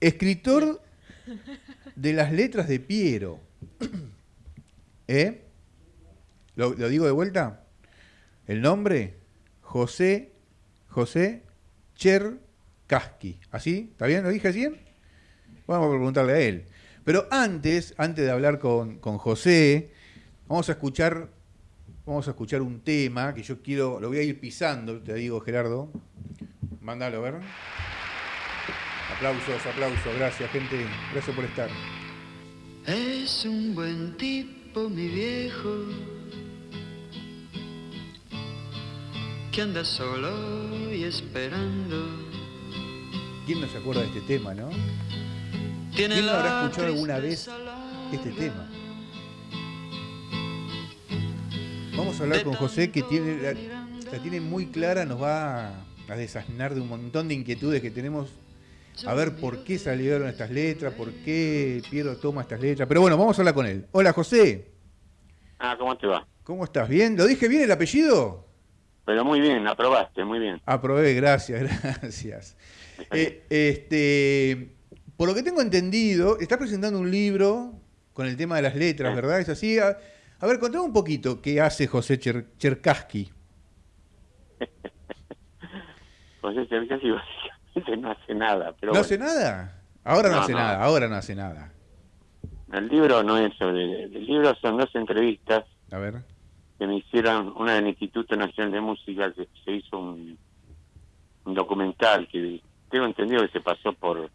Escritor de las letras de Piero. ¿Eh? ¿Lo, digo de vuelta? El nombre, José, José Cherkaski. ¿Así? ¿Está bien? ¿Lo dije bien? Vamos a preguntarle a él. Pero antes, antes de hablar con, con José, vamos a escuchar vamos a escuchar un tema que yo quiero, lo voy a ir pisando, te digo Gerardo. Mándalo, a ver. Aplausos, aplausos, gracias gente, gracias por estar. Es un buen tipo, mi viejo, que anda solo y esperando. ¿Quién no se acuerda de este tema, no? ¿Quién no habrá escuchado alguna vez este tema? Vamos a hablar con José que tiene la, la tiene muy clara, nos va a, a desasnar de un montón de inquietudes que tenemos a ver por qué salieron estas letras, por qué Piero toma estas letras. Pero bueno, vamos a hablar con él. Hola José, Ah, ¿cómo te va? ¿cómo estás? ¿Bien? ¿Lo dije bien el apellido? Pero muy bien, aprobaste, muy bien. Aprobé, gracias, gracias. Eh, este, por lo que tengo entendido, estás presentando un libro con el tema de las letras. ¿verdad? ¿Es así? A, a ver, contame un poquito qué hace José Cher- Cherkaski. José Cercasi no hace nada. Pero ¿No bueno, hace nada? Ahora no, No, hace no. nada, ahora no hace nada. El libro no es sobre... El libro son dos entrevistas A ver. que me hicieron, una del Instituto Nacional de Música, que se hizo un, un documental que tengo entendido que se pasó por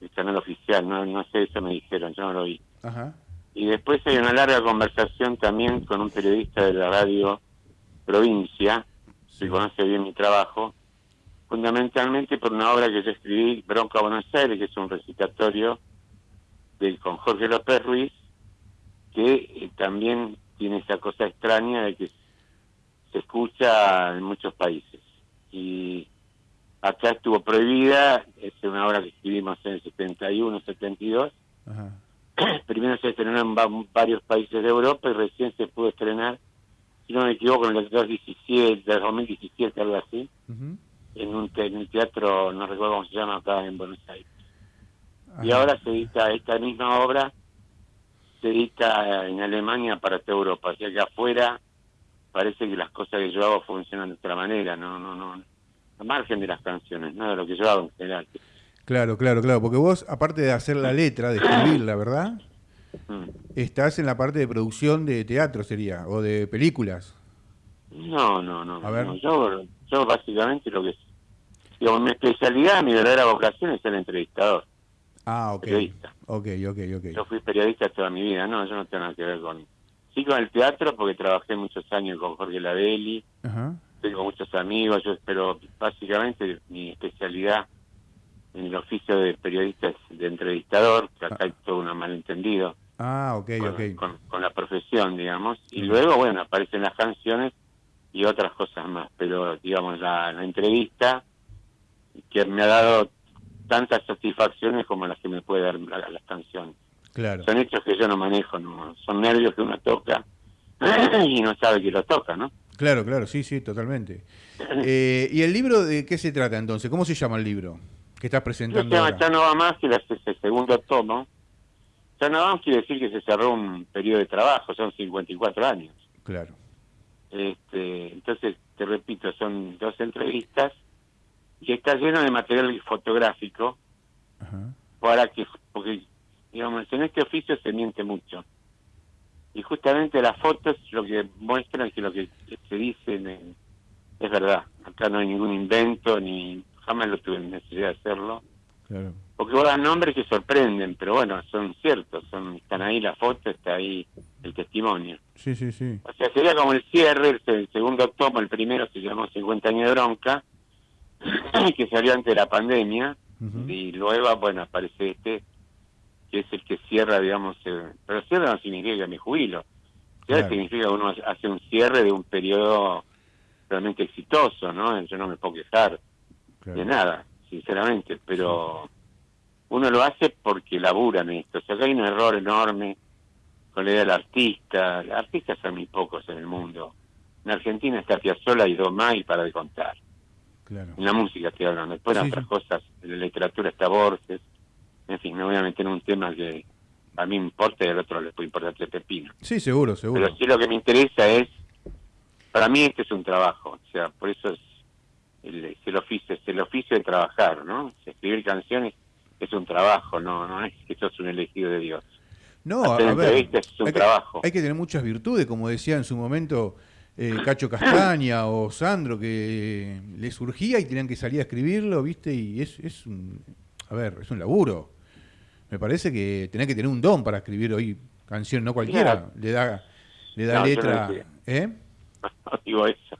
el canal oficial, no, no sé, eso me dijeron, yo no lo vi. Ajá. Y después hay una larga conversación también con un periodista de la radio Provincia, Sí. que conoce bien mi trabajo, fundamentalmente por una obra que yo escribí, Bronca Buenos Aires, que es un recitatorio de, con Jorge López Ruiz, que eh, también tiene esa cosa extraña de que se escucha en muchos países. Y acá estuvo prohibida, es una obra que escribimos en el 71, 72, Ajá. primero se estrenó en va- varios países de Europa y recién se pudo estrenar, si no me equivoco, en el 2017, del 2017, algo así. En un en el teatro, no recuerdo cómo se llama acá en Buenos Aires. Y Ajá. ahora se edita esta misma obra, se edita en Alemania para toda Europa, o sea que afuera parece que las cosas que yo hago funcionan de otra manera, no, no, no, al margen de las canciones, no de lo que yo hago en general. Claro, claro, claro. Porque vos, aparte de hacer la letra, de escribirla, ¿verdad? Mm. Estás en la parte de producción de teatro, sería, o de películas. No, no, no. A ver. no, Yo, yo básicamente lo que... Digo, mi especialidad, mi verdadera vocación es ser entrevistador. Ah, ok. Periodista. Ok, ok, ok. Yo fui periodista toda mi vida, no, yo no tengo nada que ver con... Sí con el teatro porque trabajé muchos años con Jorge Ladelli, Ajá. tengo muchos amigos, yo pero básicamente mi especialidad en el oficio de periodista es de entrevistador, que acá hay todo un malentendido Ah, ok, con, ok. con- con la profesión, digamos, y luego, bueno, aparecen las canciones y otras cosas más, pero digamos, la, la entrevista que me ha dado tantas satisfacciones como las que me puede dar la- las canciones. Claro. Son hechos que yo no manejo, no son nervios que uno toca y no sabe que lo toca, ¿no? Claro, claro, sí, sí, totalmente. Eh, ¿Y el libro de qué se trata entonces? ¿Cómo se llama el libro que estás Se presentando llama ahora? Ya no va más, que es el segundo tomo. Ya no va más quiere decir que se cerró un periodo de trabajo, son 54 años. Claro. Este, entonces, te repito, son dos entrevistas y está lleno de material fotográfico Ajá. para que, porque, digamos, en este oficio se miente mucho. Y justamente las fotos lo que muestran que lo que se dice en- es verdad. Acá no hay ningún invento, ni jamás lo tuve necesidad de hacerlo. Claro. Porque vos das nombres que sorprenden, pero bueno, son ciertos, son están ahí la foto, está ahí el testimonio. Sí, sí, sí. O sea, sería como el cierre, el, el segundo tomo, el primero se llamó 50 años de bronca, que salió antes de la pandemia, y luego, bueno, aparece este, que es el que cierra, digamos, eh, pero cierra no significa que me jubilo, cierra Claro. significa que uno hace un cierre de un periodo realmente exitoso, ¿no? Yo no me puedo quejar Claro. de nada, sinceramente, pero uno lo hace porque labura en esto. O sea, que hay un error enorme con la idea del artista. Artistas son muy pocos en el mundo. En Argentina está Piazzolla y Domay para de contar. Claro. En la música estoy hablando. Después en Sí, otras sí. cosas, en la literatura está Borges. fin, no voy a meter en un tema que a mí me importa y al otro le puede importar tres pepino. Sí, seguro, seguro. Pero sí lo que me interesa es, para mí este es un trabajo, o sea, por eso es el, es el oficio, es el oficio de trabajar, ¿no? Escribir canciones es un trabajo, no, no es que sos un elegido de Dios. No, a, Hacer a ver, entrevistas es un hay que, trabajo. hay que tener muchas virtudes, como decía en su momento eh, Cacho Castaña o Sandro, que le surgía y tenían que salir a escribirlo, ¿viste? Y es, es un, a ver, es un laburo. Me parece que tenés que tener un don para escribir hoy canción, no cualquiera. Le da, le da No, yo no letra. ¿Eh? No digo eso.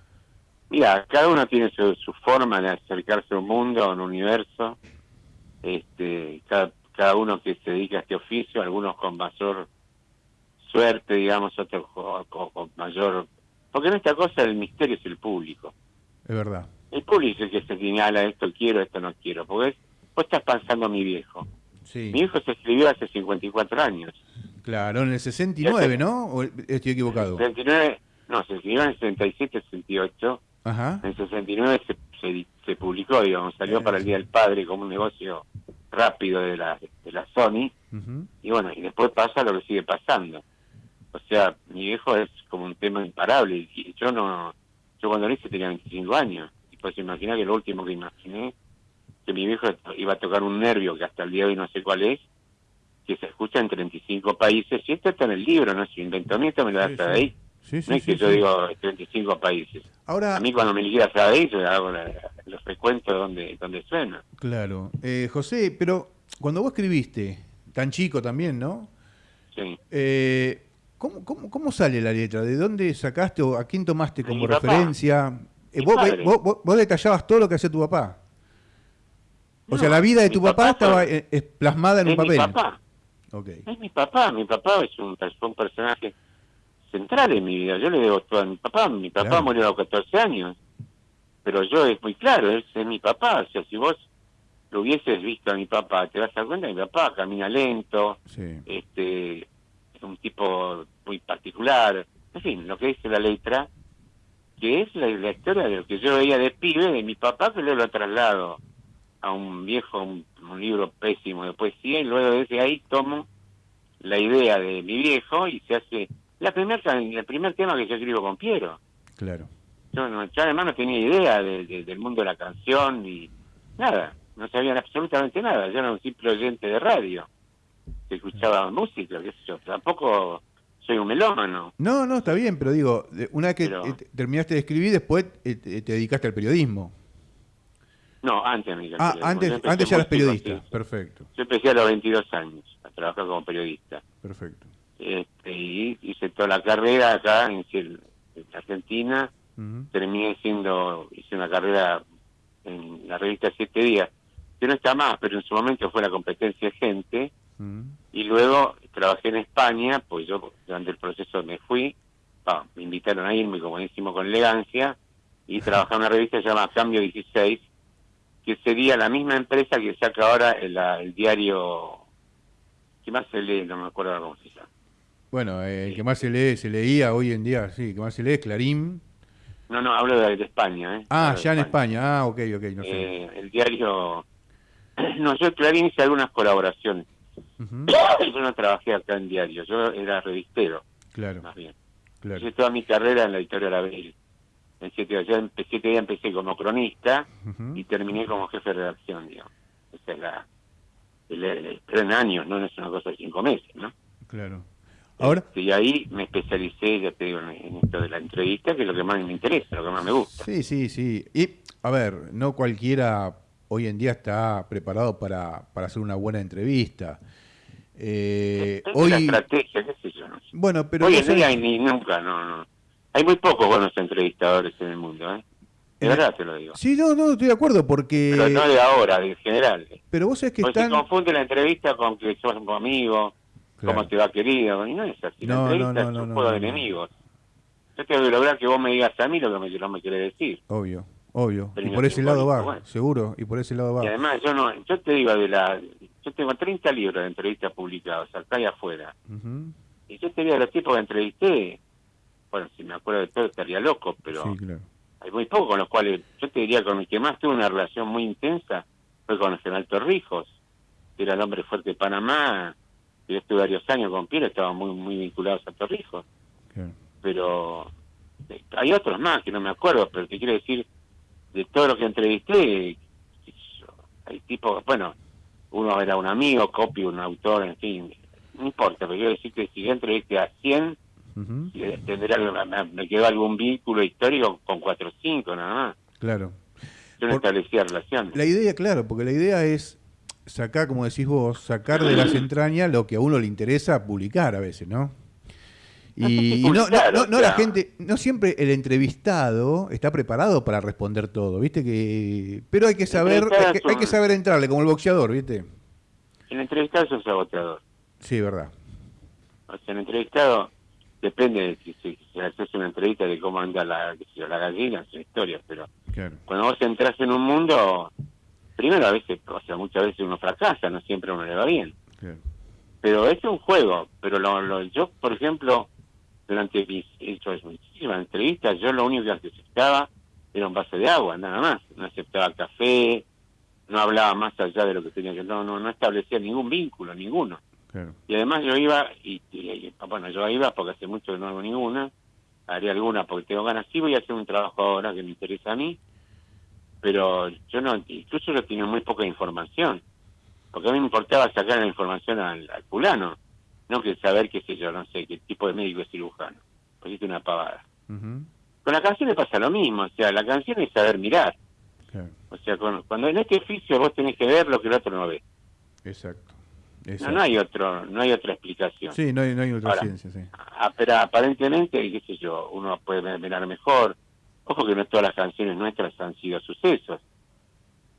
Mira, cada uno tiene su, su forma de acercarse a un mundo, a un universo. Este, cada, cada uno que se dedica a este oficio, algunos con mayor suerte, digamos, otros con, con- con mayor... Porque en esta cosa el misterio es el público. Es verdad. El público es el que se señala esto quiero, esto no quiero. Porque es- vos estás pensando en mi viejo. Sí. Mi viejo se escribió hace 54 años. Claro, en el 69, ¿no? ¿O estoy equivocado? 69, no, se escribió en el 67, 68. Ajá. En 69 se, se, se publicó, digamos, salió Eh. para el Día del Padre como un negocio rápido de la, de la Sony. Y bueno, y después pasa lo que sigue pasando. O sea, mi viejo es como un tema imparable. Y yo no, yo cuando lo hice tenía 25 años. Y pues imaginar que lo último que imaginé, que mi viejo iba a tocar un nervio que hasta el día de hoy no sé cuál es, que se escucha en 35 países. Y esto está en el libro, no es invento mío, esto me lo da Sí, hasta sí. ahí. Sí, sí, no es que yo digo 35 países. Ahora, A mí cuando me liquida sabe ahí, yo hago la- los recuentos donde, donde suena. claro. Eh, José, pero cuando vos escribiste, tan chico también, ¿no? Sí. Eh, ¿cómo, cómo, cómo sale la letra? ¿De dónde sacaste o a quién tomaste como referencia? Eh, vos, vos- detallabas todo lo que hacía tu papá. O No, sea, la vida de tu papá, papá estaba eh, eh, plasmada en un es mi papel. papá, es mi papá. Mi papá es un personaje central en mi vida. Yo le debo todo a mi papá. Mi papá Claro. murió a los 14 años. Pero yo es muy claro, él es mi papá. O sea, si vos lo hubieses visto a mi papá, te vas a dar cuenta que mi papá camina lento, Sí. este es un tipo muy particular. En fin, lo que dice la letra, que es la, la historia de lo que yo veía de pibe de mi papá, que luego lo traslado a un viejo, un, un libro pésimo de poesía, y luego desde ahí tomo la idea de mi viejo y se hace la primer, el primer tema que yo escribo con Piero. Claro. Yo, no, yo además no tenía idea de- de- del mundo de la canción ni nada, no sabían absolutamente nada. Yo era un simple oyente de radio que escuchaba música, qué sé yo. Tampoco soy un melómano. No, no, está bien, pero digo, una vez que Pero- eh, te- terminaste de escribir, después eh, te te dedicaste al periodismo. No, antes me Ah, antes, antes ya eras periodista. Perfecto, Yo empecé a los 22 años a trabajar como periodista. perfecto. Este, y hice toda la carrera acá en, Argentina. Terminé siendo, hice una carrera en la revista Siete Días, que no está más, pero en su momento fue la competencia de gente. Y luego trabajé en España, pues yo durante el proceso me fui, me invitaron a irme como decimos con elegancia, y trabajé en una revista que se llama Cambio 16, que sería la misma empresa que saca ahora el, el diario, ¿qué más se lee? No me acuerdo cómo se llama. Bueno, eh, el que más se lee, se leía hoy en día, sí, el que más se lee es Clarín. No, no, hablo de, de España. ¿eh? Ah, Hablo ya en España. Ah, ok, ok, no sé. Eh, el diario... No, yo Clarín hice algunas colaboraciones. Yo no trabajé acá en diario, yo era revistero, Claro, más bien. claro. Hice toda mi carrera en la editorial Abel. En siete días, ya empecé, siete días empecé como cronista y terminé como jefe de redacción, digamos. Esa es la... El, el- pero en años, no es una cosa de cinco meses, ¿no? Claro. Ahora, Este, y ahí me especialicé, ya te digo, en, en esto de la entrevista, que es lo que más me interesa, lo que más me gusta. sí, sí, sí. Y, a ver, no cualquiera hoy en día está preparado para, para hacer una buena entrevista. Eh, Es la hoy, estrategia, qué sé yo, no sé. bueno, pero Hoy en día ni nunca, no, no. Hay muy pocos buenos entrevistadores en el mundo, ¿eh? De En el- verdad te lo digo. Sí, no, no, estoy de acuerdo, porque... Pero no de ahora, de general. Pero vos sabés que Porque están... se confunde la entrevista con que sos un amigo, Claro. cómo te va querido, y no es así. La No, no, entrevista no, es no, un no, juego de enemigos. Yo tengo que lograr que vos me digas a mí lo que me, no me querés decir. Obvio, obvio. Pero Y por ese lado va, bueno. seguro, y por ese lado va. Y además yo no, yo te digo de la, yo tengo 30 libros de entrevistas publicados acá y afuera. Y yo te digo los tipos que entrevisté, bueno, si me acuerdo de todo estaría loco, pero Sí, claro. hay muy pocos con los cuales, yo te diría con el que más tuve una relación muy intensa fue con el general Torrijos, que era el hombre fuerte de Panamá, yo estuve varios años con Piero, estaban muy, muy vinculados a Torrijos. Claro. Pero eh, hay otros más que no me acuerdo, pero te quiero decir, de todos los que entrevisté, hay tipos, bueno, uno era un amigo, Copy, un autor, en fin, no importa, pero quiero decir que si yo entrevisté a 100, Ujú, y tendrá, me, quedó algún vínculo histórico con cuatro o cinco nada más. Claro. Yo no establecía relación. La idea, claro, porque la idea es sacar, como decís vos, sacar de las entrañas lo que a uno le interesa publicar a veces, ¿no? Y, no, no, no, no la gente, no siempre el entrevistado está preparado para responder todo, ¿viste? que Pero hay que saber, hay que, hay saber entrarle, como el boxeador, ¿viste? El entrevistado es un agotador. Sí, verdad. O sea, el entrevistado depende de si, si, si haces una entrevista de cómo anda la, la gallina, una historia, pero Claro. cuando vos entras en un mundo, primero a veces, o sea, muchas veces uno fracasa, no siempre uno le va bien. Pero es un juego, pero lo, lo- yo, por ejemplo, durante mis he hecho muchísimas entrevistas, yo lo único que aceptaba era un vaso de agua, nada más. No aceptaba café, no hablaba más allá de lo que tenía que... No, no, no establecía ningún vínculo, ninguno. Claro. Y además yo iba, y, y- y- bueno, yo iba porque hace mucho que no hago ninguna, haré alguna porque tengo ganas, sí voy a hacer un trabajo ahora que me interesa a mí, pero yo no, incluso yo tenía muy poca información, porque a mí me importaba sacar la información al, al fulano, no que saber, qué sé yo, no sé, qué tipo de médico es cirujano, pues es una pavada. Ujú, Con la canción le pasa lo mismo, o sea, la canción es saber mirar, claro. o sea, con- cuando en este oficio vos tenés que ver lo que el otro no ve. Exacto. No, Exacto. no hay otro, no hay otra explicación. Sí, no hay, no hay otra Ahora, ciencia, sí. Ah, pero aparentemente, qué sé yo, uno puede mirar mejor. Ojo que no todas las canciones nuestras han sido sucesos.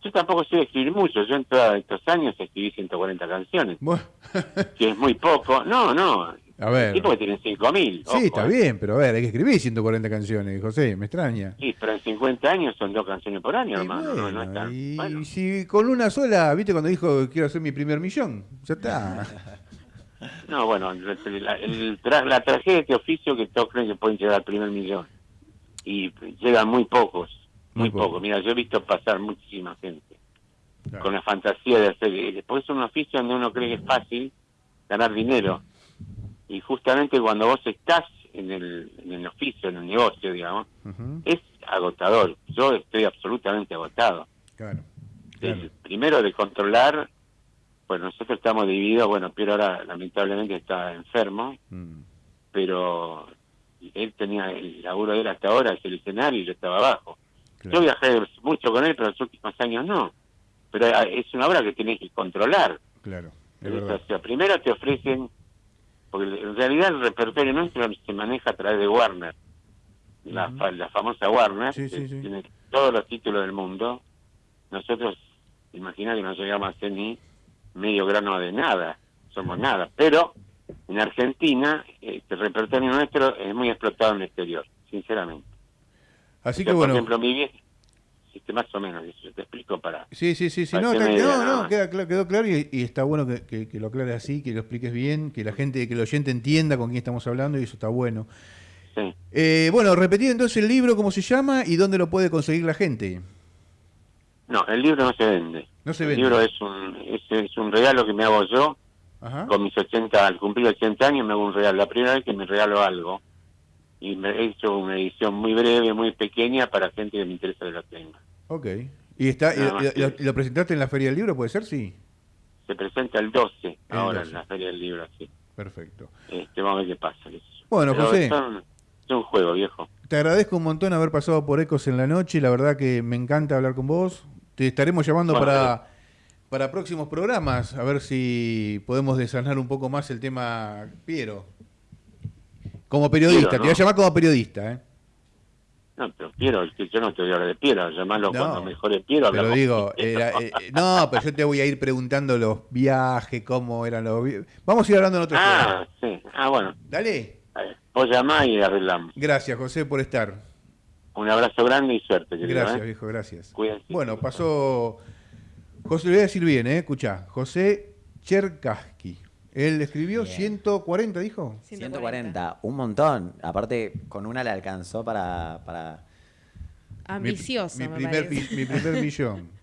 Yo tampoco sé escribir mucho. Yo en todos estos años escribí 140 canciones, Bueno, que es muy poco. No, no. a ver. Tipo que tienen 5.000. Sí, está bien, pero a ver, hay que escribir 140 canciones, José, me extraña. Sí, pero en 50 años son dos canciones por año, hermano. no, no bueno, es tan- y bueno. si con una sola, viste cuando dijo quiero hacer mi primer millón, ya está. No, bueno, la, la- el tra- la tragedia de este oficio que todos creen que pueden llegar al primer millón. Y llegan muy pocos, Muy muy, pocos. pocos. Mira, yo he visto pasar muchísima gente. Claro. con la fantasía de hacer. Después es un oficio donde uno cree que es fácil ganar dinero. Y justamente cuando vos estás en el, en el oficio, en el negocio, digamos, es agotador. Yo estoy absolutamente agotado. Claro. El primero de controlar, pues nosotros estamos divididos, bueno, Piero ahora lamentablemente está enfermo, Mm, pero él tenía el laburo de él hasta ahora, es el escenario y yo estaba abajo. claro. Yo viajé mucho con él, pero en los últimos años no. Pero eh, es una obra que tenés que controlar. Claro, es O sea, primero te ofrecen, porque en realidad el repertorio nuestro se maneja a través de Warner, la, Ujú. fa- la famosa Warner, Sí, que sí, sí. tiene todos los títulos del mundo. Nosotros, imagina que no llegamos a hacer ni medio grano de nada, somos nada. Pero en Argentina, este repertorio nuestro es muy explotado en el exterior, sinceramente. Así que bueno, Por ejemplo, mi vieja, este, más o menos, eso te explico para... sí, sí, sí, no, que está- me no, queda quedó claro y, y está bueno que, que- que lo aclares así, que lo expliques bien, que la gente, que el oyente entienda con quién estamos hablando y eso está bueno. Sí. Eh, bueno, repetir entonces el libro, cómo se llama y dónde lo puede conseguir la gente. No, el libro no se vende. No se el vende. libro es un, es, es un regalo que me hago yo Ajá. con mis 80, al cumplir 80 años me hago un regalo. La primera vez que me regalo algo. Y me he hecho una edición muy breve, muy pequeña para gente que me interesa que lo tenga. Ok. ¿Y, está, y- lo, que- y lo presentaste en la Feria del Libro, puede ser? Sí. Se presenta el 12, El ahora 12. en la Feria del Libro, sí. Perfecto. Este, vamos a ver qué pasa. Bueno, Pero José. son- es un juego, viejo. Te agradezco un montón haber pasado por Ecos en la noche. La verdad que me encanta hablar con vos. Te estaremos llamando Bueno, para, para próximos programas, a ver si podemos desanar un poco más el tema Piero. Como periodista, Piero, te voy a llamar como periodista, ¿eh? No, pero Piero, yo no te voy a hablar de Piero, llamarlo No, cuando mejore Piero. Pero digo, era- eh, eh, no, pero yo te voy a ir preguntando los viajes, cómo eran los vi- Vamos a ir hablando en otro Ah, programa. sí. Ah, bueno. Dale. Vos llamás y arreglamos. Gracias, José, por estar. Un abrazo grande y suerte, querido. Gracias, ¿eh? viejo, gracias. Cuídense. Bueno, pasó. José, lo voy a decir bien, ¿eh? Escuchá. José Cherkaski. Él escribió Bien. 140, dijo. 140, un montón. Aparte, con una le alcanzó para. para Ambicioso, Mi, mi me primer, parece. mi primer millón.